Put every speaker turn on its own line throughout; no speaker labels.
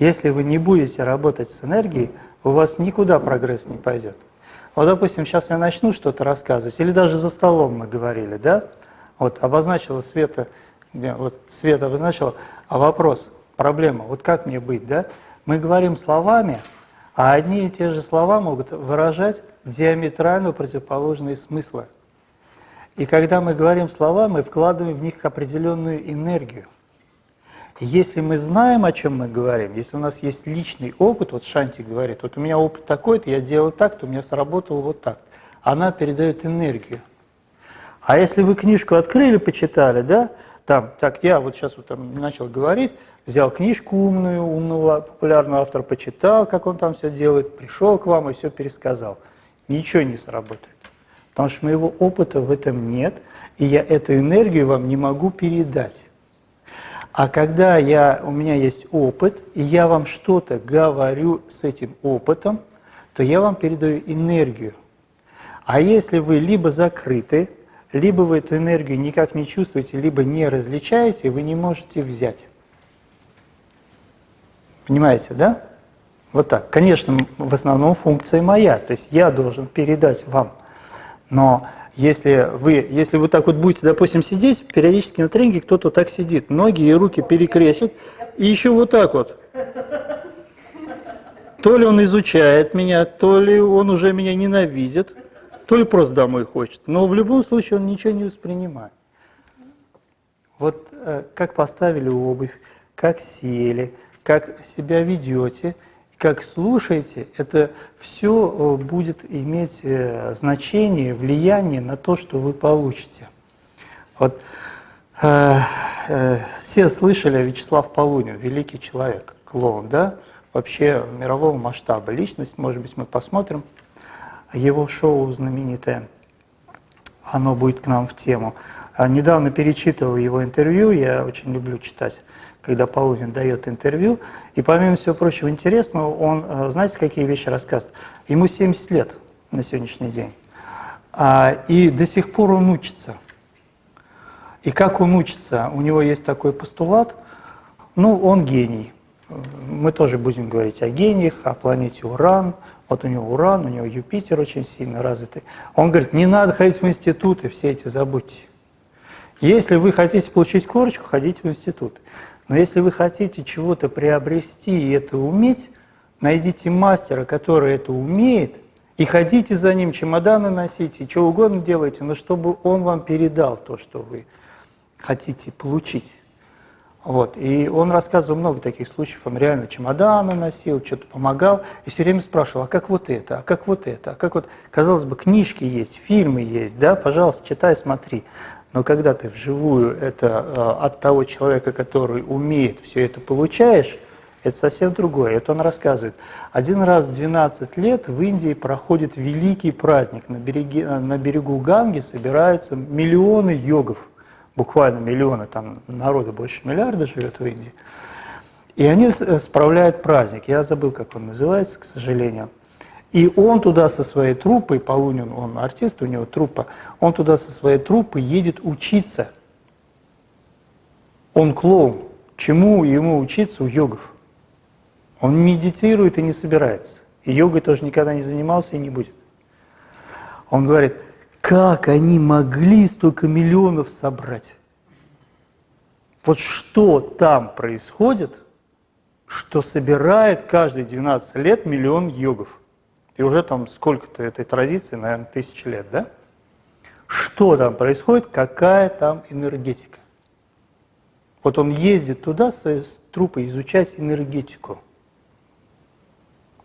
Если вы не будете работать с энергией, у вас никуда прогресс не пойдет. Вот, допустим, сейчас я начну что-то рассказывать, или даже за столом мы говорили, да? Вот обозначила Света, вот Света обозначила, а вопрос, проблема, вот как мне быть, да? Мы говорим словами, а одни и те же слова могут выражать диаметрально противоположные смыслы. И когда мы говорим слова, мы вкладываем в них определенную энергию. Если мы знаем, о чем мы говорим, если у нас есть личный опыт, вот Шанти говорит, вот у меня опыт такой-то, я делал так-то, у меня сработало вот так. Она передает энергию. А если вы книжку открыли, почитали, да, там, так, я вот сейчас вот там начал говорить, взял книжку умную, умного популярного автора, почитал, как он там все делает, пришел к вам и все пересказал. Ничего не сработает. Потому что моего опыта в этом нет, и я эту энергию вам не могу передать. А когда я, у меня есть опыт, и я вам что-то говорю с этим опытом, то я вам передаю энергию. А если вы либо закрыты, либо вы эту энергию никак не чувствуете, либо не различаете, вы не можете взять. Понимаете, да? Вот так. Конечно, в основном функция моя, то есть я должен передать вам. Но если вы, если вы так вот будете, допустим, сидеть, периодически на тренинге кто-то так сидит, ноги и руки перекрестит, и еще вот так вот. То ли он изучает меня, то ли он уже меня ненавидит, то ли просто домой хочет. Но в любом случае он ничего не воспринимает. Вот э, как поставили обувь, как сели, как себя ведете, как слушаете, это все э, будет иметь э, значение, влияние на то, что вы получите. Вот э, э, все слышали Вячеслав Полунин, великий человек, клоун, да? Вообще мирового масштаба личность, может быть, мы посмотрим его шоу знаменитое, оно будет к нам в тему. А недавно перечитывал его интервью, я очень люблю читать, когда Полунин дает интервью, и помимо всего прочего интересного, он, э, знаете, какие вещи рассказывает? Ему 70 лет на сегодняшний день, а, и до сих пор он учится. И как он учится? У него есть такой постулат, ну, он гений. Мы тоже будем говорить о гениях, о планете Уран, вот у него Уран, у него Юпитер очень сильно развитый. Он говорит, не надо ходить в институты, все эти забудьте. Если вы хотите получить корочку, ходите в институт. Но если вы хотите чего-то приобрести и это уметь, найдите мастера, который это умеет, и ходите за ним, чемоданы носите, что угодно делайте, но чтобы он вам передал то, что вы хотите получить. Вот. И он рассказывал много таких случаев, он реально чемоданы носил, что-то помогал, и все время спрашивал, а как вот это, а как вот это, а как вот... Казалось бы, книжки есть, фильмы есть, да, пожалуйста, читай, смотри. Но когда ты вживую это э, от того человека, который умеет все это получаешь, это совсем другое. Это он рассказывает. Один раз в 12 лет в Индии проходит великий праздник. На, береге, на берегу Ганги собираются миллионы йогов буквально миллионы, там народу больше миллиарда живет в Индии. И они э, справляют праздник. Я забыл, как он называется, к сожалению. И он туда со своей труппой, Полунин, он артист, у него труппа, он туда со своей труппой едет учиться. Он клоун. Чему ему учиться у йогов? Он медитирует и не собирается. И йогой тоже никогда не занимался и не будет. Он говорит, как они могли столько миллионов собрать? Вот что там происходит, что собирает каждые 12 лет миллион йогов? И уже там сколько-то этой традиции, наверное, тысячи лет, да? Что там происходит, какая там энергетика? Вот он ездит туда с трупой изучать энергетику.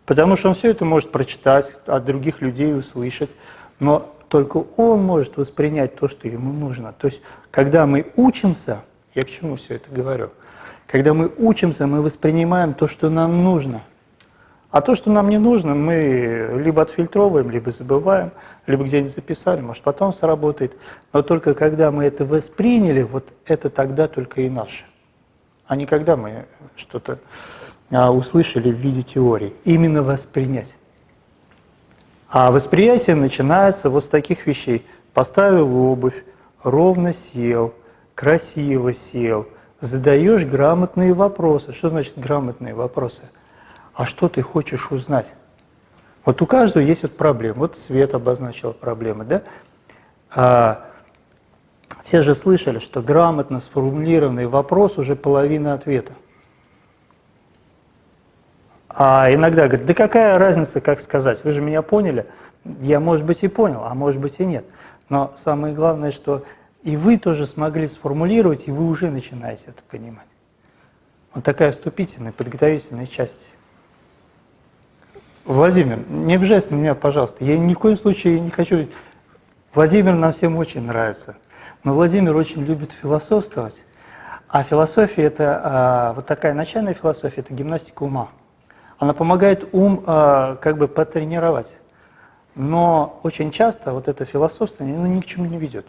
Потому что он все это может прочитать, от других людей услышать. Но только он может воспринять то, что ему нужно. То есть, когда мы учимся, я к чему все это говорю, когда мы учимся, мы воспринимаем то, что нам нужно. А то, что нам не нужно, мы либо отфильтровываем, либо забываем, либо где-нибудь записали, может потом сработает. Но только когда мы это восприняли, вот это тогда только и наше. А не когда мы что-то а, услышали в виде теории. Именно воспринять. А восприятие начинается вот с таких вещей. Поставил обувь, ровно сел, красиво сел, задаешь грамотные вопросы. Что значит грамотные вопросы? А что ты хочешь узнать? Вот у каждого есть вот проблема. Вот Свет обозначил проблемы, да? А, все же слышали, что грамотно сформулированный вопрос уже половина ответа. А иногда говорят, да какая разница, как сказать, вы же меня поняли. Я, может быть, и понял, а может быть, и нет. Но самое главное, что и вы тоже смогли сформулировать, и вы уже начинаете это понимать. Вот такая вступительная, подготовительная часть. Владимир, не обижайся на меня, пожалуйста. Я ни в коем случае не хочу... Владимир нам всем очень нравится. Но Владимир очень любит философствовать. А философия – это а, вот такая начальная философия – это гимнастика ума. Она помогает ум а, как бы потренировать. Но очень часто вот это философствование ну, ни к чему не ведет.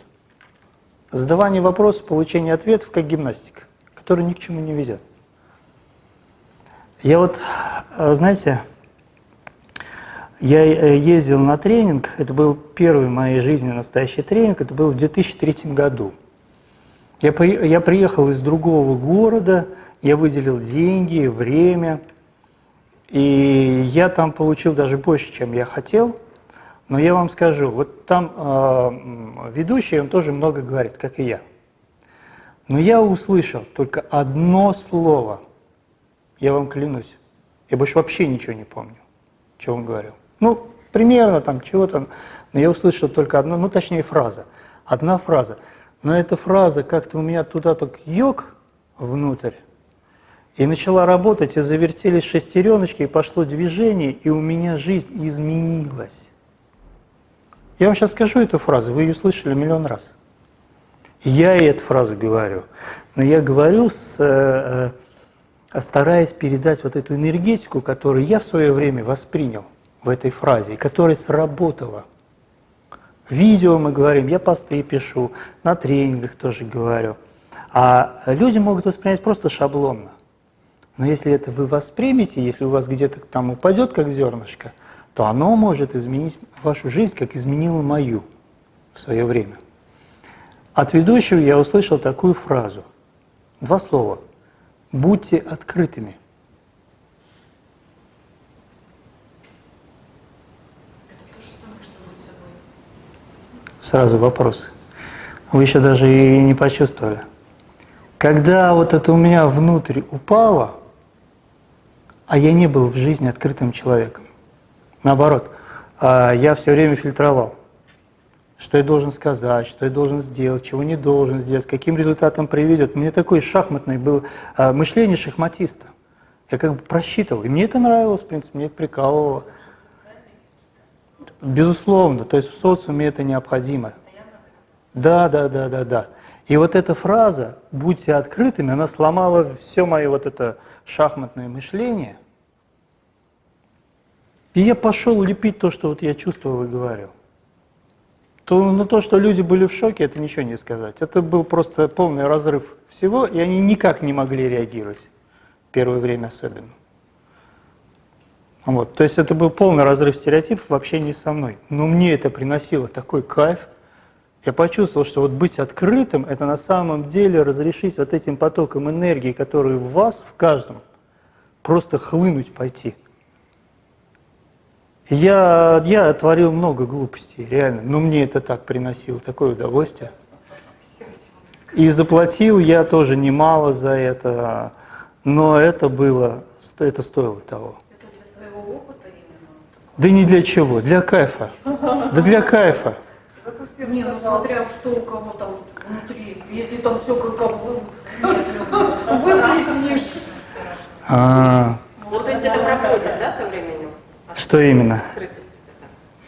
Задавание вопросов, получение ответов, как гимнастика, которая ни к чему не ведет. Я вот, а, знаете, я э, ездил на тренинг, это был первый в моей жизни настоящий тренинг, это был в 2003 году. Я, при, я приехал из другого города, я выделил деньги, время, и я там получил даже больше, чем я хотел. Но я вам скажу, вот там э, ведущий, он тоже много говорит, как и я. Но я услышал только одно слово, я вам клянусь, я больше вообще ничего не помню, что он говорил. Ну, примерно там чего-то, но я услышал только одно, ну точнее фраза, одна фраза. Но эта фраза как-то у меня туда так йог внутрь, и начала работать, и завертелись шестереночки, и пошло движение, и у меня жизнь изменилась. Я вам сейчас скажу эту фразу, вы ее слышали миллион раз. Я и эту фразу говорю, но я говорю, с, э, э стараясь передать вот эту энергетику, которую я в свое время воспринял – в этой фразе, которая сработала. Видео мы говорим, я посты пишу, на тренингах тоже говорю. А люди могут воспринять просто шаблонно. Но если это вы воспримете, если у вас где-то там упадет как зернышко, то оно может изменить вашу жизнь, как изменило мою в свое время. От ведущего я услышал такую фразу. Два слова. Будьте открытыми. Сразу вопрос. Вы еще даже и не почувствовали. Когда вот это у меня внутрь упало, а я не был в жизни открытым человеком. Наоборот, а, я все время фильтровал. Что я должен сказать, что я должен сделать, чего не должен сделать, каким результатом приведет. Мне такое шахматное было а, мышление шахматиста. Я как бы просчитывал. И мне это нравилось, в принципе, мне это прикалывало. Безусловно, то есть в социуме это необходимо. Да, да, да, да, да. И вот эта фраза «будьте открытыми», она сломала все мое вот это шахматное мышление. И я пошел лепить то, что вот я чувствовал и говорил. То, ну, то, что люди были в шоке, это ничего не сказать. Это был просто полный разрыв всего, и они никак не могли реагировать. Первое время особенно. Вот. То есть это был полный разрыв стереотипов в общении со мной. Но мне это приносило такой кайф. Я почувствовал, что вот быть открытым – это на самом деле разрешить вот этим потоком энергии, который в вас, в каждом, просто хлынуть пойти. Я, я творил много глупостей, реально, но мне это так приносило, такое удовольствие. И заплатил я тоже немало за это, но это было, это стоило того. Да не для чего, для кайфа. Да для кайфа.
Не, ну смотря что у кого там внутри, если там все как, как вы, выплеснешь.
А, ну, то есть это проходит, да, со временем?
Что именно?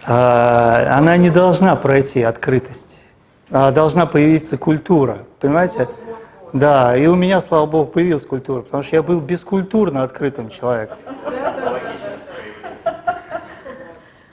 А, она не должна пройти открытость. А должна появиться культура, понимаете? Вот, вот, вот. Да, и у меня, слава богу, появилась культура, потому что я был бескультурно открытым человеком.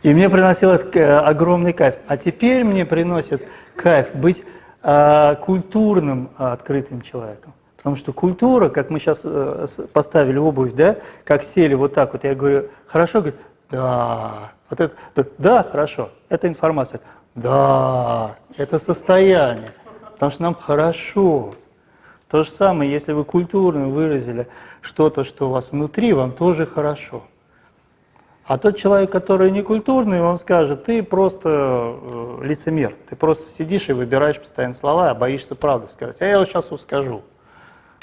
И мне приносило э, огромный кайф. А теперь мне приносит кайф быть э, культурным, э, открытым человеком. Потому что культура, как мы сейчас э, поставили обувь, да, как сели вот так вот, я говорю, хорошо, говорит, да, вот это, да, хорошо, это информация, да, это состояние, потому что нам хорошо. То же самое, если вы культурно выразили что-то, что у вас внутри, вам тоже хорошо. А тот человек, который не культурный, он скажет, ты просто э, лицемер, ты просто сидишь и выбираешь постоянно слова, а боишься правду сказать. А я вот сейчас скажу,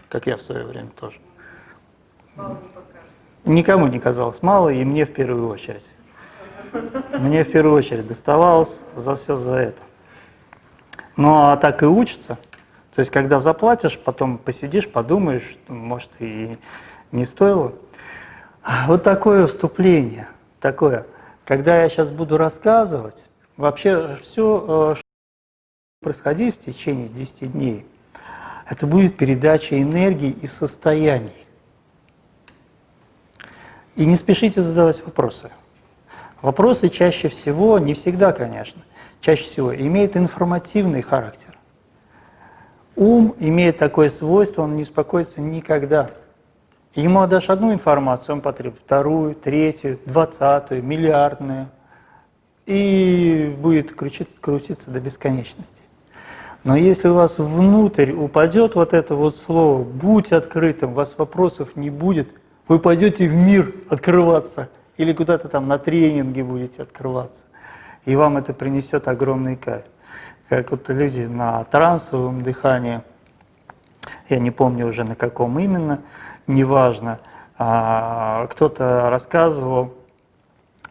как я в свое время тоже. Никому не казалось мало, и мне в первую очередь. Мне в первую очередь доставалось за все за это. Ну а так и учится. То есть, когда заплатишь, потом посидишь, подумаешь, может, и не стоило. Вот такое вступление, такое. Когда я сейчас буду рассказывать, вообще все, что происходит в течение 10 дней, это будет передача энергии и состояний. И не спешите задавать вопросы. Вопросы чаще всего, не всегда, конечно, чаще всего имеют информативный характер. Ум имеет такое свойство, он не успокоится никогда. Ему отдашь одну информацию, он потребует вторую, третью, двадцатую, миллиардную, и будет крутиться до бесконечности. Но если у вас внутрь упадет вот это вот слово «будь открытым», у вас вопросов не будет, вы пойдете в мир открываться или куда-то там на тренинге будете открываться, и вам это принесет огромный кайф как вот люди на трансовом дыхании, я не помню уже на каком именно, неважно, а, кто-то рассказывал,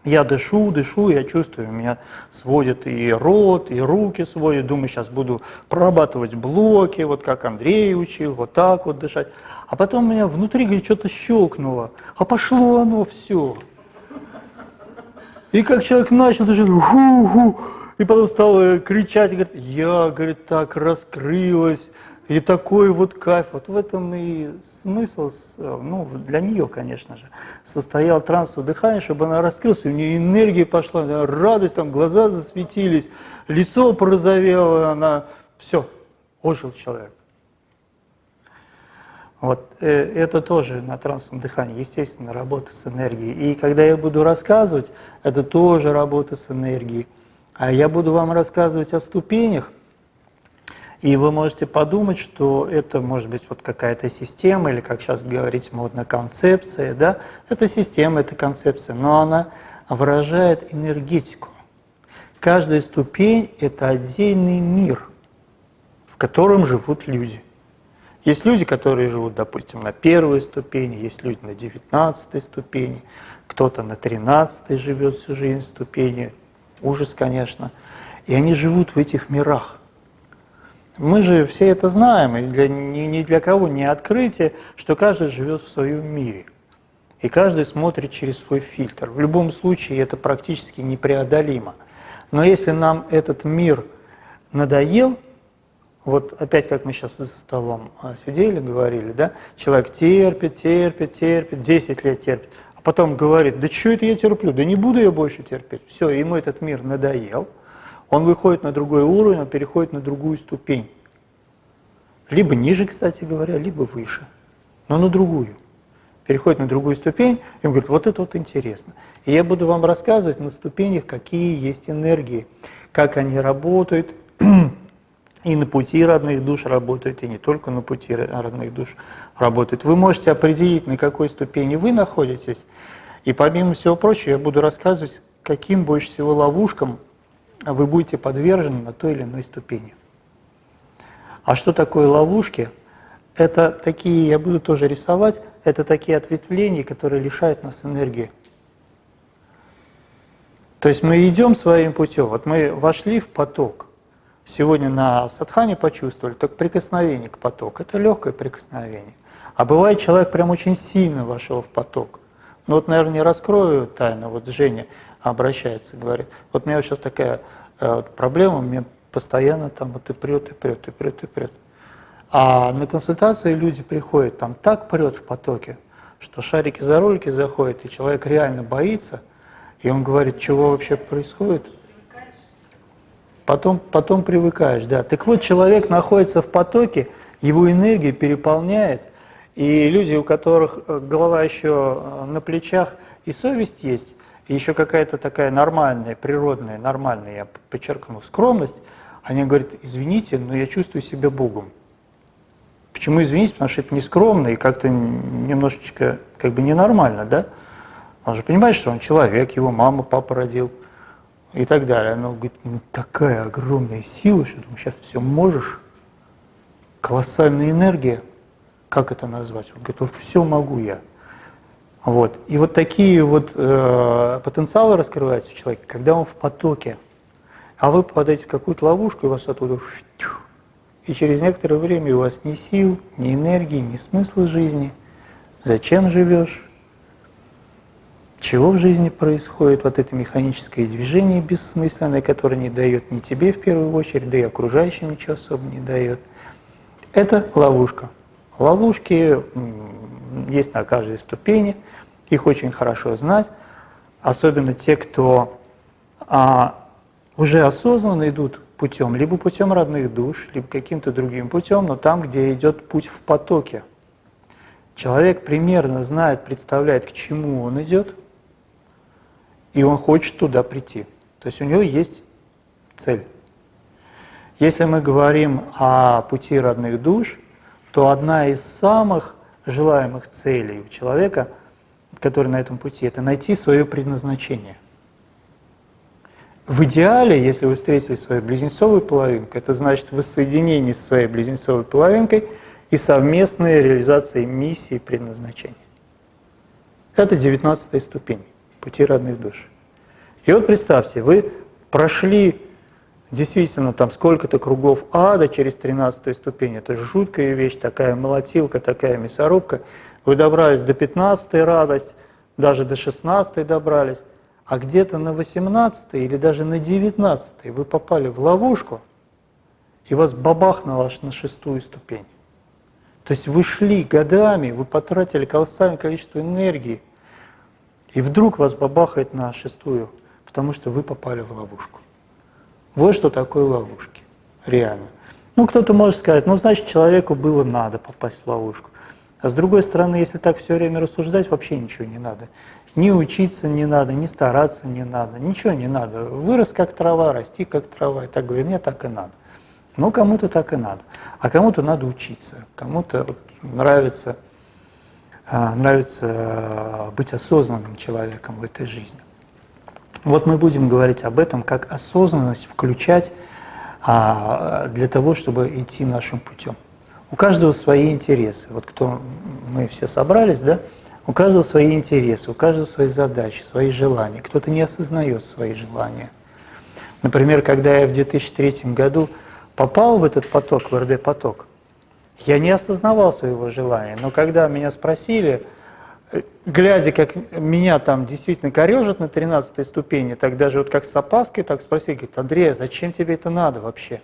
я дышу, дышу, я чувствую, меня сводит и рот, и руки сводят, думаю, сейчас буду прорабатывать блоки, вот как Андрей учил, вот так вот дышать. А потом у меня внутри, говорит, что-то щелкнуло, а пошло оно все. И как человек начал дышать, ху-ху, и потом стал кричать, говорит, я, говорит, так раскрылась, и такой вот кайф. Вот в этом и смысл, ну, для нее, конечно же, состоял трансовое дыхание, чтобы она раскрылась, у нее энергия пошла, радость, там глаза засветились, лицо порозовело, она, все, ожил человек. Вот э, это тоже на трансовом дыхании, естественно, работа с энергией. И когда я буду рассказывать, это тоже работа с энергией. А я буду вам рассказывать о ступенях, и вы можете подумать, что это может быть вот какая-то система, или, как сейчас говорить модно, концепция. Да? Это система, это концепция, но она выражает энергетику. Каждая ступень – это отдельный мир, в котором живут люди. Есть люди, которые живут, допустим, на первой ступени, есть люди на девятнадцатой ступени, кто-то на тринадцатой живет всю жизнь ступени, ужас, конечно. И они живут в этих мирах. Мы же все это знаем, и для, ни, ни для кого не открытие, что каждый живет в своем мире. И каждый смотрит через свой фильтр. В любом случае это практически непреодолимо. Но если нам этот мир надоел, вот опять как мы сейчас за столом а, сидели, говорили, да, человек терпит, терпит, терпит, 10 лет терпит, потом говорит, да что это я терплю, да не буду я больше терпеть. Все, ему этот мир надоел, он выходит на другой уровень, он переходит на другую ступень. Либо ниже, кстати говоря, либо выше, но на другую. Переходит на другую ступень, и он говорит, вот это вот интересно. И я буду вам рассказывать на ступенях, какие есть энергии, как они работают, и на пути родных душ работают, и не только на пути родных душ работают. Вы можете определить, на какой ступени вы находитесь, и помимо всего прочего я буду рассказывать, каким больше всего ловушкам вы будете подвержены на той или иной ступени. А что такое ловушки? Это такие, я буду тоже рисовать, это такие ответвления, которые лишают нас энергии. То есть мы идем своим путем, вот мы вошли в поток – сегодня на садхане почувствовали, так прикосновение к потоку, это легкое прикосновение. А бывает, человек прям очень сильно вошел в поток. Ну вот, наверное, не раскрою тайну, вот Женя обращается, говорит, вот у меня сейчас такая э, проблема, мне постоянно там вот и прет, и прет, и прет, и прет. А на консультации люди приходят, там так прет в потоке, что шарики за ролики заходят, и человек реально боится, и он говорит, чего вообще происходит, Потом, потом привыкаешь, да. Так вот, человек находится в потоке, его энергия переполняет, и люди, у которых э, голова еще э, на плечах и совесть есть, и еще какая-то такая нормальная, природная, нормальная, я подчеркну, скромность, они говорят, извините, но я чувствую себя Богом. Почему извините? Потому что это нескромно и как-то немножечко как бы ненормально, да? Он же понимает, что он человек, его мама, папа родил и так далее. Она говорит, ну такая огромная сила, что ты сейчас все можешь, колоссальная энергия, как это назвать? Он говорит, вот все могу я. Вот. И вот такие вот э, потенциалы раскрываются у человека, когда он в потоке. А вы попадаете в какую-то ловушку, и вас оттуда... И через некоторое время у вас ни сил, ни энергии, ни смысла жизни. Зачем живешь? Чего в жизни происходит? Вот это механическое движение бессмысленное, которое не дает ни тебе в первую очередь, да и окружающим ничего особо не дает. Это ловушка. Ловушки есть на каждой ступени – их очень хорошо знать, особенно те, кто а, уже осознанно идут путем, либо путем родных душ, либо каким-то другим путем, но там, где идет путь в потоке. Человек примерно знает, представляет, к чему он идет, и он хочет туда прийти. То есть у него есть цель. Если мы говорим о пути родных душ, то одна из самых желаемых целей у человека – который на этом пути, это найти свое предназначение. В идеале, если вы встретили свою близнецовую половинку, это значит воссоединение с своей близнецовой половинкой и совместная реализация миссии предназначения. Это 19 ступень пути родных душ. И вот представьте, вы прошли действительно там сколько-то кругов ада через 13 ступень. Это жуткая вещь, такая молотилка, такая мясорубка. Вы добрались до 15 радость, даже до 16 добрались, а где-то на 18 или даже на 19 вы попали в ловушку, и вас бабахнуло аж на шестую ступень. То есть вы шли годами, вы потратили колоссальное количество энергии, и вдруг вас бабахает на шестую, потому что вы попали в ловушку. Вот что такое ловушки, реально. Ну, кто-то может сказать, ну, значит, человеку было надо попасть в ловушку. А с другой стороны, если так все время рассуждать, вообще ничего не надо. Ни учиться не надо, ни стараться не надо, ничего не надо. Вырос как трава, расти как трава. И так говорю, мне так и надо. Ну, кому-то так и надо. А кому-то надо учиться, кому-то вот нравится, а, нравится а, быть осознанным человеком в этой жизни. Вот мы будем говорить об этом, как осознанность включать а, для того, чтобы идти нашим путем. У каждого свои интересы. Вот кто мы все собрались, да, у каждого свои интересы, у каждого свои задачи, свои желания. Кто-то не осознает свои желания. Например, когда я в 2003 году попал в этот поток, в РД-поток, я не осознавал своего желания. Но когда меня спросили, глядя, как меня там действительно корежат на 13 ступени, так даже вот как с опаской, так спросили, говорит, Андрей, а зачем тебе это надо вообще?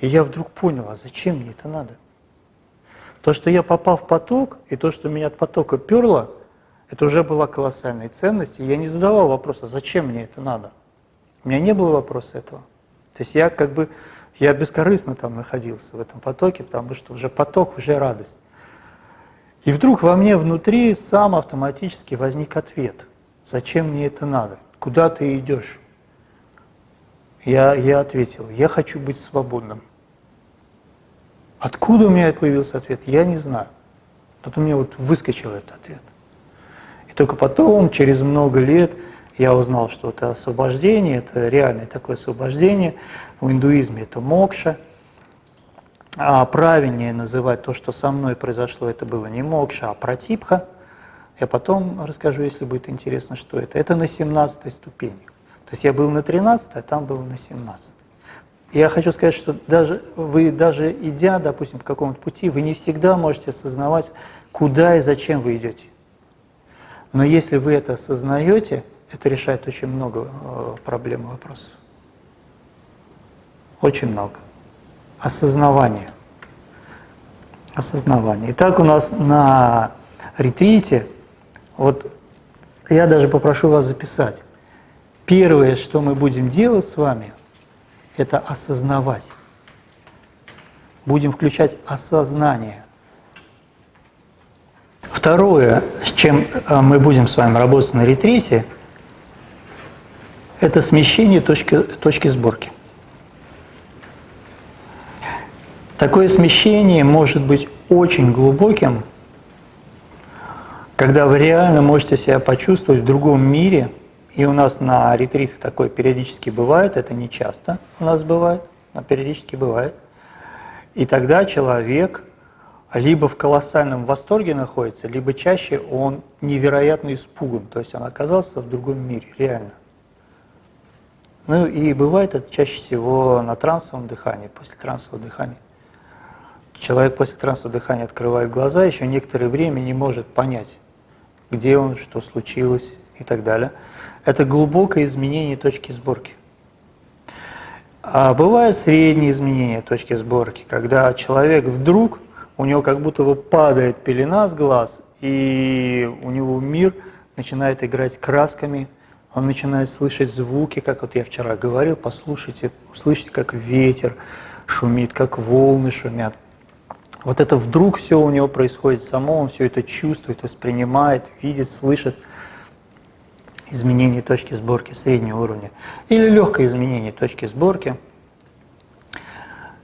И я вдруг понял, а зачем мне это надо? То, что я попал в поток, и то, что меня от потока перло, это уже была колоссальная ценность, и я не задавал вопроса, зачем мне это надо. У меня не было вопроса этого. То есть я как бы, я бескорыстно там находился в этом потоке, потому что уже поток, уже радость. И вдруг во мне внутри сам автоматически возник ответ, зачем мне это надо, куда ты идешь. Я, я ответил, я хочу быть свободным. Откуда у меня появился ответ, я не знаю. Тут у меня вот выскочил этот ответ. И только потом, через много лет, я узнал, что это освобождение, это реальное такое освобождение. В индуизме это мокша. А правильнее называть то, что со мной произошло, это было не мокша, а протипха. Я потом расскажу, если будет интересно, что это. Это на 17 ступени. То есть я был на 13, а там был на 17. Я хочу сказать, что даже вы, даже идя, допустим, по какому-то пути, вы не всегда можете осознавать, куда и зачем вы идете. Но если вы это осознаете, это решает очень много э, проблем и вопросов. Очень много. Осознавание. Осознавание. Итак, у нас на ретрите, вот я даже попрошу вас записать, Первое, что мы будем делать с вами, это осознавать. Будем включать осознание. Второе, с чем э, мы будем с вами работать на ретрите, это смещение точки, точки сборки. Такое смещение может быть очень глубоким, когда вы реально можете себя почувствовать в другом мире, и у нас на ретритах такое периодически бывает, это не часто у нас бывает, но периодически бывает. И тогда человек либо в колоссальном восторге находится, либо чаще он невероятно испуган, то есть он оказался в другом мире, реально. Ну и бывает это чаще всего на трансовом дыхании, после трансового дыхания. Человек после трансового дыхания открывает глаза, еще некоторое время не может понять, где он, что случилось и так далее. Это глубокое изменение точки сборки. А бывает среднее изменение точки сборки, когда человек вдруг, у него как будто бы падает пелена с глаз, и у него мир начинает играть красками, он начинает слышать звуки, как вот я вчера говорил, послушайте, услышите, как ветер шумит, как волны шумят. Вот это вдруг все у него происходит само, он все это чувствует, воспринимает, видит, слышит – изменение точки сборки среднего уровня. Или легкое изменение точки сборки.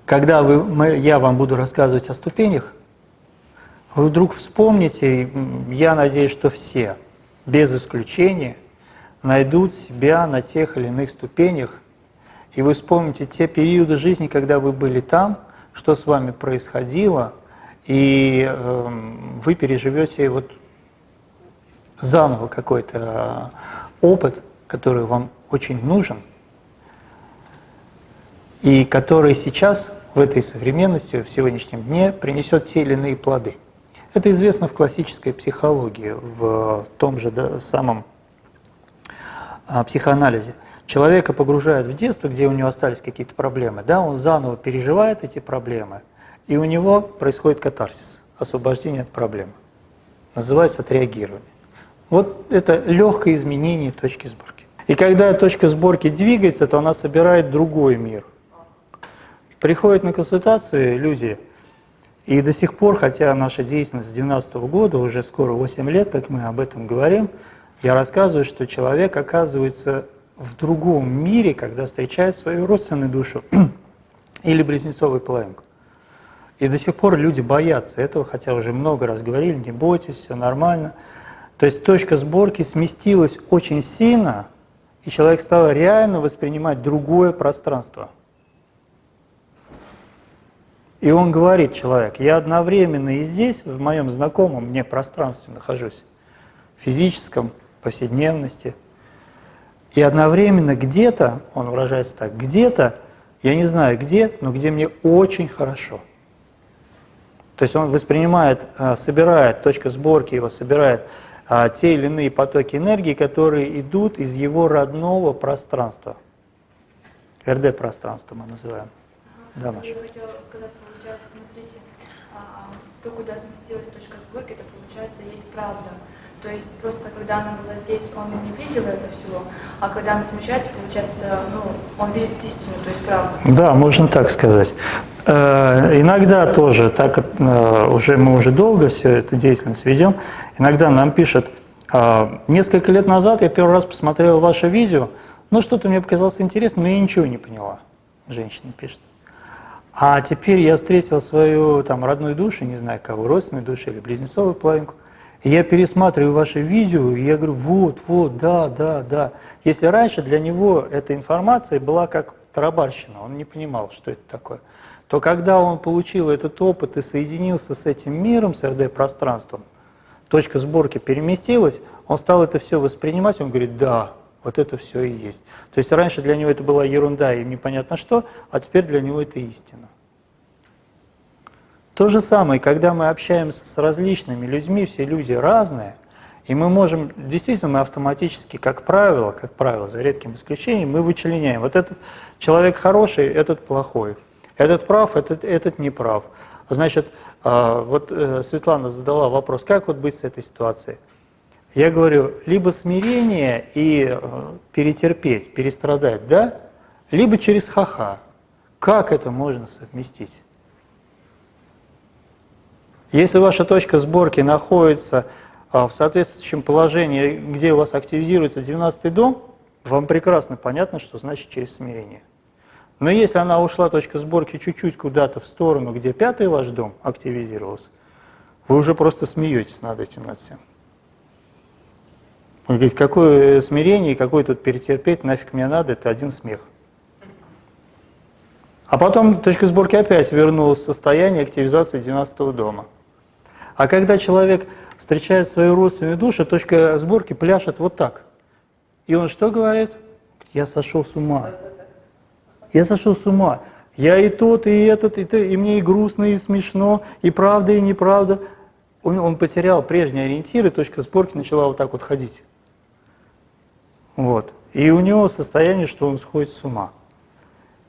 Когда вы, мы, я вам буду рассказывать о ступенях, вы вдруг вспомните, я надеюсь, что все, без исключения, найдут себя на тех или иных ступенях, и вы вспомните те периоды жизни, когда вы были там, что с вами происходило, и э, вы переживете вот заново какой-то опыт, который вам очень нужен, и который сейчас в этой современности, в сегодняшнем дне принесет те или иные плоды. Это известно в классической психологии, в том же да, самом а, психоанализе. Человека погружают в детство, где у него остались какие-то проблемы, да, он заново переживает эти проблемы, и у него происходит катарсис, освобождение от проблем. Называется отреагирование. Вот это легкое изменение точки сборки. И когда точка сборки двигается, то она собирает другой мир. Приходят на консультации люди, и до сих пор, хотя наша деятельность с 2012 года, уже скоро 8 лет, как мы об этом говорим, я рассказываю, что человек оказывается в другом мире, когда встречает свою родственную душу или близнецовую половинку. И до сих пор люди боятся этого, хотя уже много раз говорили, не бойтесь, все нормально – то есть точка сборки сместилась очень сильно, и человек стал реально воспринимать другое пространство. И он говорит, человек, я одновременно и здесь, в моем знакомом мне пространстве нахожусь, физическом, повседневности, и одновременно где-то, он выражается так, где-то, я не знаю где, но где мне очень хорошо. То есть он воспринимает, э, собирает, точка сборки его собирает а, те или иные потоки энергии, которые идут из его родного пространства. РД-пространство мы называем.
Да, Маша. Я хотела сказать, получается, смотрите, а, то, куда сместилась точка сборки, это получается есть правда. То есть просто когда она была здесь, он не видел это всего, а когда она смещается, получается, ну, он видит истину, то есть правду.
Да, можно так сказать. Э, иногда тоже, так как э, уже мы уже долго все эту деятельность ведем, иногда нам пишут, «А, несколько лет назад я первый раз посмотрел ваше видео, ну что-то мне показалось интересным, но я ничего не поняла, женщина пишет. А теперь я встретил свою там родную душу, не знаю кого, родственную душу или близнецовую половинку, я пересматриваю ваши видео, и я говорю, вот, вот, да, да, да. Если раньше для него эта информация была как тарабарщина, он не понимал, что это такое, то когда он получил этот опыт и соединился с этим миром, с РД-пространством, точка сборки переместилась, он стал это все воспринимать, он говорит, да, вот это все и есть. То есть раньше для него это была ерунда и непонятно что, а теперь для него это истина. То же самое, когда мы общаемся с различными людьми, все люди разные, и мы можем, действительно, мы автоматически, как правило, как правило, за редким исключением, мы вычленяем. Вот этот человек хороший, этот плохой. Этот прав, этот, этот не прав. Значит, а, вот э, Светлана задала вопрос, как вот быть с этой ситуацией? Я говорю, либо смирение и э, перетерпеть, перестрадать, да? Либо через ха-ха. Как это можно совместить? Если ваша точка сборки находится а, в соответствующем положении, где у вас активизируется 12 дом, вам прекрасно понятно, что значит через смирение. Но если она ушла, точка сборки, чуть-чуть куда-то в сторону, где пятый ваш дом активизировался, вы уже просто смеетесь над этим, над всем. Он говорит, какое смирение, какой тут перетерпеть, нафиг мне надо, это один смех. А потом точка сборки опять вернулась в состояние активизации 12 дома. А когда человек встречает свою родственную душу, точка сборки пляшет вот так. И он что говорит? Я сошел с ума. Я сошел с ума. Я и тот, и этот, и, то, и мне и грустно, и смешно, и правда, и неправда. Он, он потерял прежние ориентиры, точка сборки начала вот так вот ходить. Вот. И у него состояние, что он сходит с ума.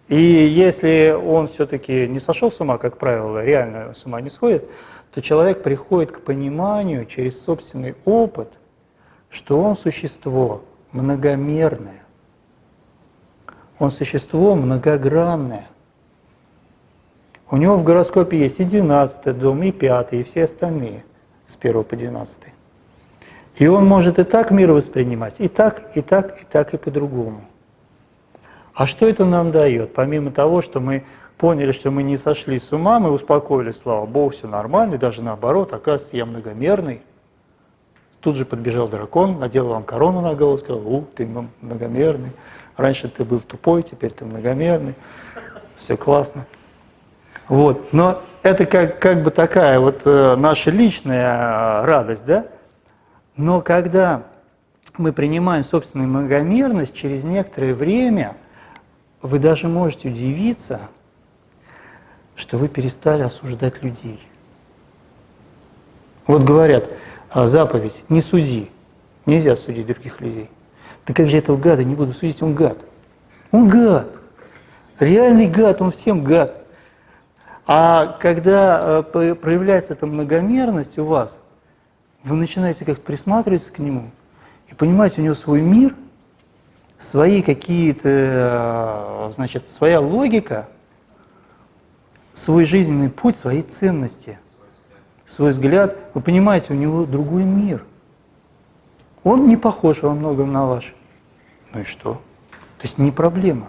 И если он все-таки не сошел с ума, как правило, реально с ума не сходит, то человек приходит к пониманию через собственный опыт, что он существо многомерное, он существо многогранное. У него в гороскопе есть и 12 дом, и 5, и все остальные с 1 по 12. И он может и так мир воспринимать, и так, и так, и так, и по-другому. А что это нам дает? Помимо того, что мы поняли, что мы не сошли с ума, мы успокоились, слава Богу, все нормально, и даже наоборот, оказывается, я многомерный. Тут же подбежал дракон, надел вам корону на голову, сказал, у, ты многомерный. Раньше ты был тупой, теперь ты многомерный. Все классно. Вот. Но это как, как бы такая вот э, наша личная э, радость, да? Но когда мы принимаем собственную многомерность, через некоторое время вы даже можете удивиться, что вы перестали осуждать людей. Вот говорят, а, заповедь «не суди», нельзя судить других людей. Да как же этого гада не буду судить, он гад. Он гад. Реальный гад, он всем гад. А когда э, проявляется эта многомерность у вас, вы начинаете как-то присматриваться к нему и понимаете, у него свой мир, свои какие-то, э, значит, своя логика, свой жизненный путь, свои ценности, свой взгляд. Вы понимаете, у него другой мир. Он не похож во многом на ваш. Ну и что? То есть не проблема.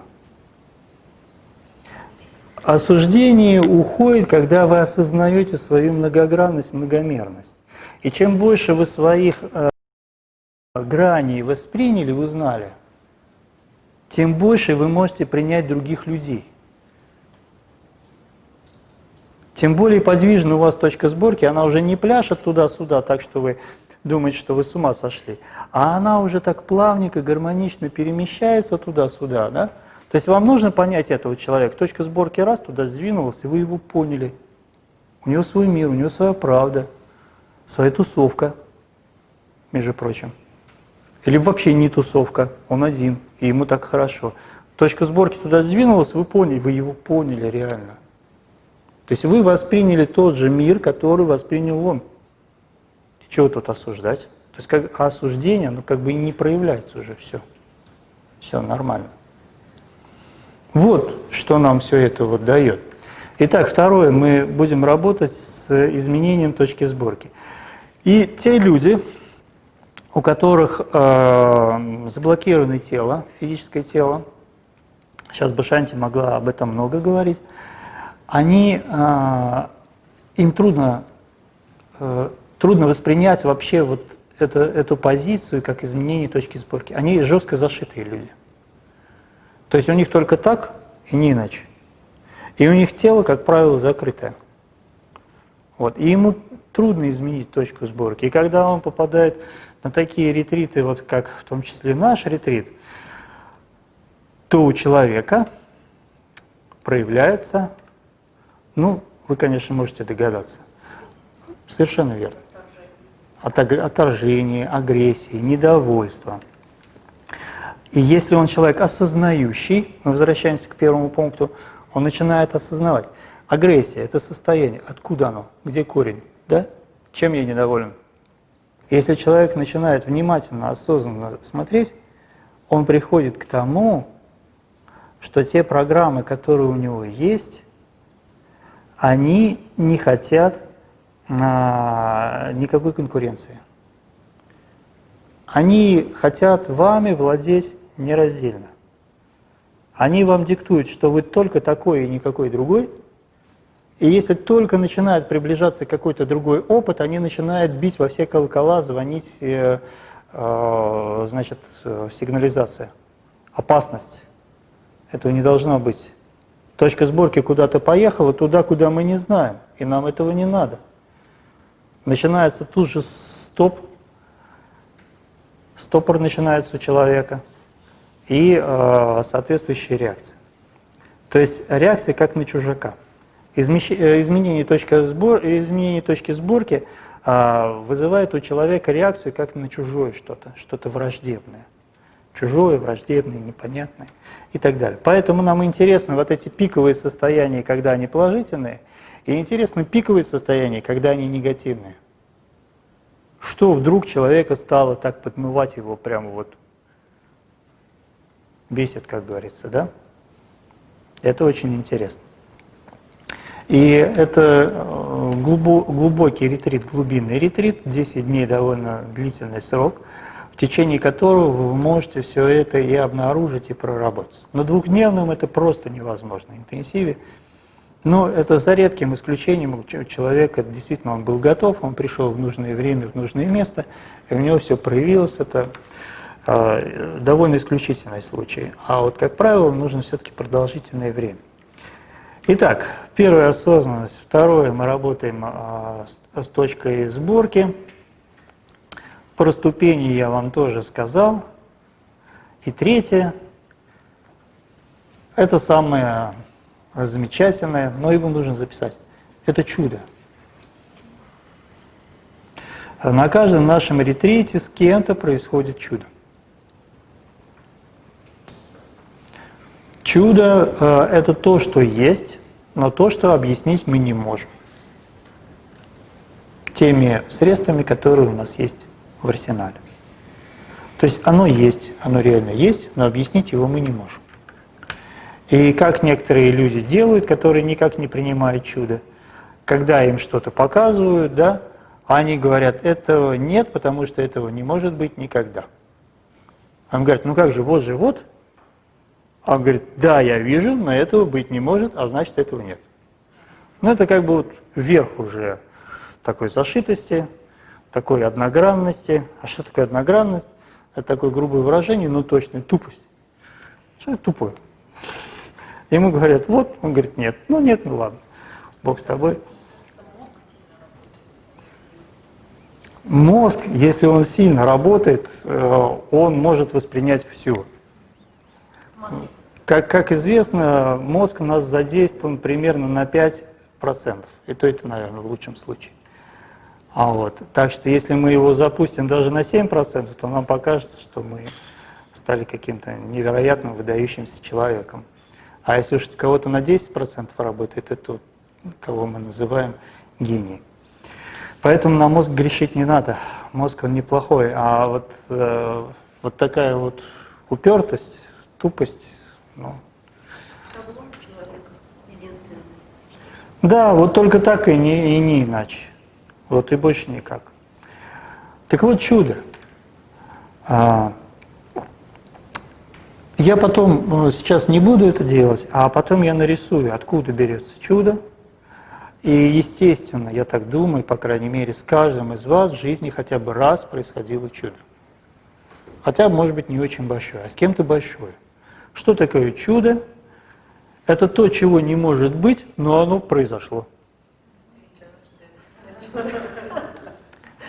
Осуждение уходит, когда вы осознаете свою многогранность, многомерность. И чем больше вы своих э, граней восприняли, узнали, тем больше вы можете принять других людей. Тем более подвижна у вас точка сборки, она уже не пляшет туда-сюда, так что вы думаете, что вы с ума сошли, а она уже так плавненько, гармонично перемещается туда-сюда, да? То есть вам нужно понять этого человека. Точка сборки раз туда сдвинулась, и вы его поняли. У него свой мир, у него своя правда – своя тусовка, между прочим. Или вообще не тусовка, он один, и ему так хорошо. Точка сборки туда сдвинулась, вы поняли, вы его поняли реально. То есть вы восприняли тот же мир, который воспринял он. Чего тут осуждать? То есть как осуждение, оно как бы не проявляется уже, все. Все нормально. Вот что нам все это вот дает. Итак, второе, мы будем работать с изменением точки сборки. И те люди, у которых э, заблокировано тело, физическое тело, сейчас Башанти могла об этом много говорить, они, э, им трудно, э, трудно воспринять вообще вот это, эту позицию как изменение точки сборки. Они жестко зашитые люди. То есть у них только так и не иначе. И у них тело, как правило, закрытое. Вот. И ему трудно изменить точку сборки. И когда он попадает на такие ретриты, вот как в том числе наш ретрит, то у человека проявляется, ну, вы, конечно, можете догадаться, совершенно верно, отторжение, агрессии, недовольство. И если он человек осознающий, мы возвращаемся к первому пункту, он начинает осознавать, агрессия – это состояние, откуда оно, где корень? Да? Чем я недоволен? Если человек начинает внимательно, осознанно смотреть, он приходит к тому, что те программы, которые у него есть, они не хотят а, никакой конкуренции. Они хотят вами владеть нераздельно. Они вам диктуют, что вы только такой и никакой другой. И если только начинает приближаться какой-то другой опыт, они начинают бить во все колокола, звонить, э, э, значит, э, сигнализация. Опасность. Этого не должно быть. Точка сборки куда-то поехала, туда, куда мы не знаем, и нам этого не надо. Начинается тут же стоп, стопор начинается у человека и э, соответствующая реакция. То есть реакция как на чужака. Измещ... э, Изменение, точки сбор... изменение точки сборки э, вызывает у человека реакцию как на чужое что-то, что-то враждебное. Чужое, враждебное, непонятное и так далее. Поэтому нам интересны вот эти пиковые состояния, когда они положительные, и интересны пиковые состояния, когда они негативные. Что вдруг человека стало так подмывать его прямо вот бесит, как говорится, да? Это очень интересно. И это э, глубокий ретрит, глубинный ретрит, 10 дней довольно длительный срок, течение которого вы можете все это и обнаружить, и проработать. На двухдневном это просто невозможно, интенсиве. Но это за редким исключением у человека действительно он был готов, он пришел в нужное время, в нужное место, и у него все проявилось. Это э, довольно исключительный случай. А вот, как правило, нужно все-таки продолжительное время. Итак, первая осознанность. Второе, мы работаем э, с, с точкой сборки. Про ступени я вам тоже сказал. И третье, это самое замечательное, но его нужно записать. Это чудо. На каждом нашем ретрите с кем-то происходит чудо. Чудо э, – это то, что есть, но то, что объяснить мы не можем. Теми средствами, которые у нас есть в арсенале. То есть оно есть, оно реально есть, но объяснить его мы не можем. И как некоторые люди делают, которые никак не принимают чудо, когда им что-то показывают, да, они говорят, этого нет, потому что этого не может быть никогда. Он говорит, ну как же, вот же, вот. А он говорит, да, я вижу, но этого быть не может, а значит этого нет. Ну это как бы вот вверх уже такой зашитости, такой одногранности. А что такое одногранность? Это такое грубое выражение, но точно тупость. Человек тупой. Ему говорят, вот, он говорит, нет. Ну нет, ну ладно, Бог с тобой. Мозг, если он сильно работает, э, он может воспринять все. Как, как известно, мозг у нас задействован примерно на 5%. И то это, наверное, в лучшем случае. А вот, так что если мы его запустим даже на 7%, то нам покажется, что мы стали каким-то невероятным выдающимся человеком. А если уж кого-то на 10% работает, это кого мы называем гений. Поэтому на мозг грешить не надо. Мозг он неплохой, а вот, э, вот такая вот упертость, тупость, ну.
Шаблон человека единственный.
Да, вот только так и не, и не иначе. Вот и больше никак. Так вот чудо. А, я потом, э, сейчас не буду это делать, а потом я нарисую, откуда берется чудо. И, естественно, я так думаю, по крайней мере, с каждым из вас в жизни хотя бы раз происходило чудо. Хотя, может быть, не очень большое, а с кем-то большое. Что такое чудо? Это то, чего не может быть, но оно произошло.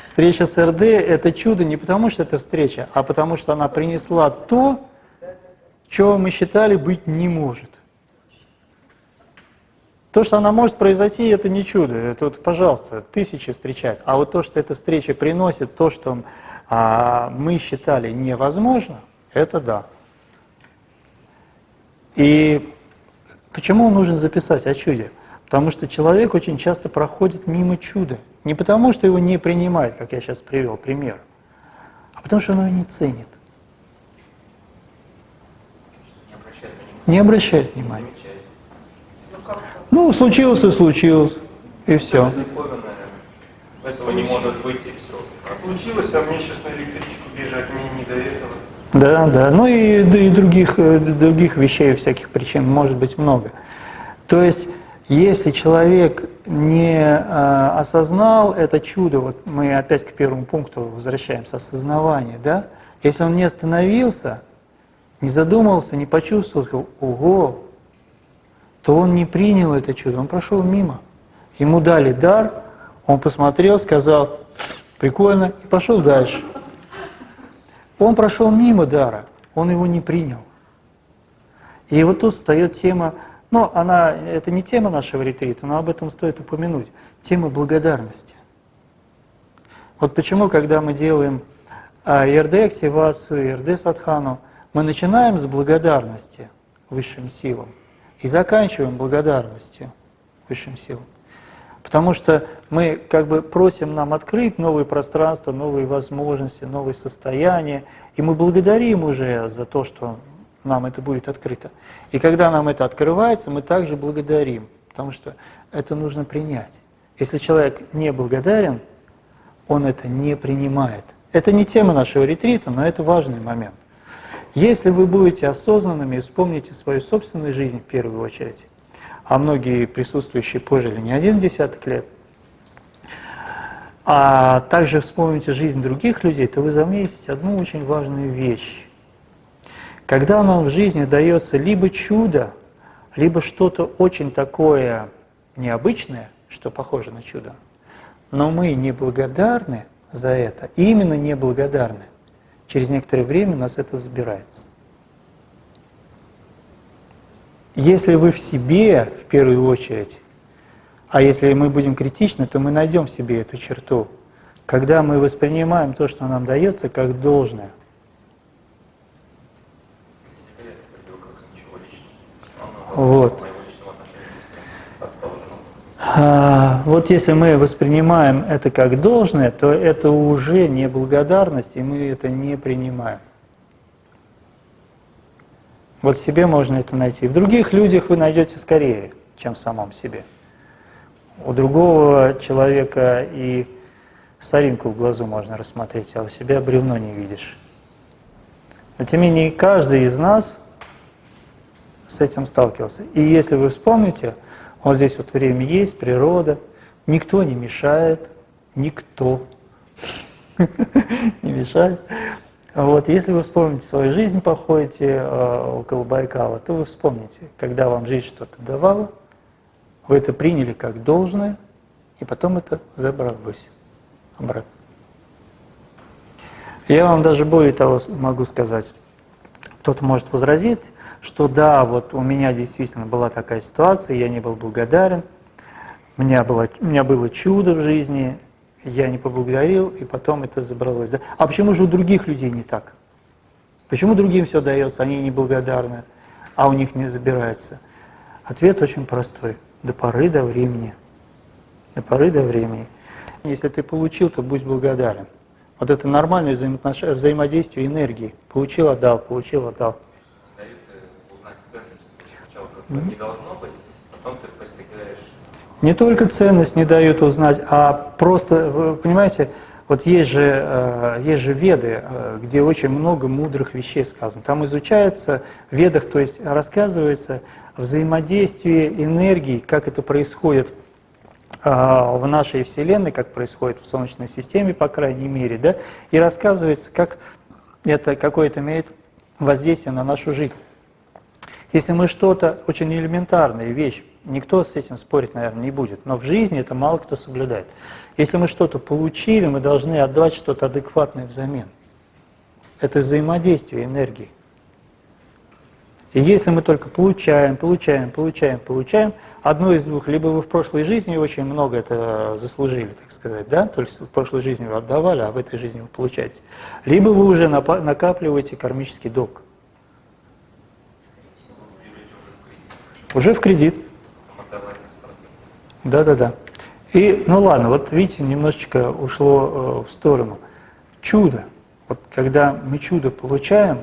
Встреча с РД – это чудо не потому, что это встреча, а потому, что она принесла то, чего мы считали быть не может. То, что она может произойти, это не чудо. Это, вот, пожалуйста, тысячи встречают. А вот то, что эта встреча приносит, то, что а, мы считали невозможно, это да. И почему нужно записать о чуде? Потому что человек очень часто проходит мимо чуда. Не потому, что его не принимает, как я сейчас привел пример, а потому, что он его не ценит. не обращает внимания. Ну, случилось и случилось, и все.
Этого не может быть и все. Случилось, а мне сейчас на электричку бежать, мне не до этого.
Да, да. Ну и, да и других, э, других вещей, всяких причин может быть много. То есть, если человек не а, осознал это чудо, вот мы опять к первому пункту возвращаемся, осознавание, да? Если он не остановился, не задумался, не почувствовал, сказал, ого, то он не принял это чудо, он прошел мимо. Ему дали дар, он посмотрел, сказал, прикольно, и пошел дальше. Он прошел мимо дара, он его не принял. И вот тут встает тема, ну, она, это не тема нашего ретрита, но об этом стоит упомянуть, тема благодарности. Вот почему, когда мы делаем а, ИРД активацию, ИРД садхану, мы начинаем с благодарности высшим силам и заканчиваем благодарностью высшим силам. Потому что мы как бы просим нам открыть новые пространства, новые возможности, новые состояния, и мы благодарим уже за то, что нам это будет открыто. И когда нам это открывается, мы также благодарим, потому что это нужно принять. Если человек не благодарен, он это не принимает. Это не тема нашего ретрита, но это важный момент. Если вы будете осознанными и вспомните свою собственную жизнь в первую очередь, а многие присутствующие пожили не один десяток лет, а также вспомните жизнь других людей, то вы заметите одну очень важную вещь. Когда нам в жизни дается либо чудо, либо что-то очень такое необычное, что похоже на чудо, но мы не благодарны за это, именно не благодарны, через некоторое время нас это забирается. Если вы в себе, в первую очередь, а если мы будем критичны, то мы найдем в себе эту черту, когда мы воспринимаем то, что нам дается, как должное. Вот. А, вот если мы воспринимаем это как должное, то это уже не благодарность, и мы это не принимаем. Вот в себе можно это найти. В других людях вы найдете скорее, чем в самом себе. У другого человека и соринку в глазу можно рассмотреть, а у себя бревно не видишь. Но тем не менее, каждый из нас с этим сталкивался. И если вы вспомните, вот здесь вот время есть, природа, никто не мешает, никто не мешает. Вот, если вы вспомните свою жизнь, походите э, около Байкала, то вы вспомните, когда вам жизнь что-то давала, вы это приняли как должное, и потом это забралось обратно. Я вам даже более того могу сказать, кто-то может возразить, что да, вот у меня действительно была такая ситуация, я не был благодарен, у меня было, у меня было чудо в жизни, я не поблагодарил, и потом это забралось. Да? А почему же у других людей не так? Почему другим все дается, они не благодарны, а у них не забирается? Ответ очень простой. До поры до времени. До поры до времени. Если ты получил, то будь благодарен. Вот это нормальное взаимодействие энергии. Получил, отдал, получил, отдал.
Не должно быть, потом ты постигаешь
не только ценность не дают узнать, а просто, вы понимаете, вот есть же, э, есть же веды, э, где очень много мудрых вещей сказано. Там изучается в ведах, то есть рассказывается взаимодействие энергии, как это происходит э, в нашей Вселенной, как происходит в Солнечной системе, по крайней мере, да, и рассказывается, как это какое-то имеет воздействие на нашу жизнь. Если мы что-то очень элементарная вещь Никто с этим спорить, наверное, не будет. Но в жизни это мало кто соблюдает. Если мы что-то получили, мы должны отдать что-то адекватное взамен. Это взаимодействие энергии. И если мы только получаем, получаем, получаем, получаем, одно из двух, либо вы в прошлой жизни очень много это заслужили, так сказать, да, то есть в прошлой жизни вы отдавали, а в этой жизни вы получаете, либо вы уже накапливаете кармический долг. Уже в кредит. Да-да-да. И, ну ладно, вот видите, немножечко ушло э, в сторону. Чудо. Вот когда мы чудо получаем,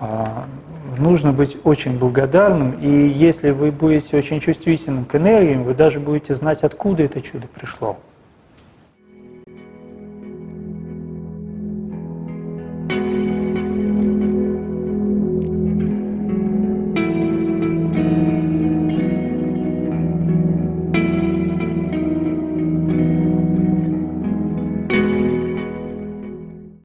э, нужно быть очень благодарным, и если вы будете очень чувствительным к энергиям, вы даже будете знать, откуда это чудо пришло.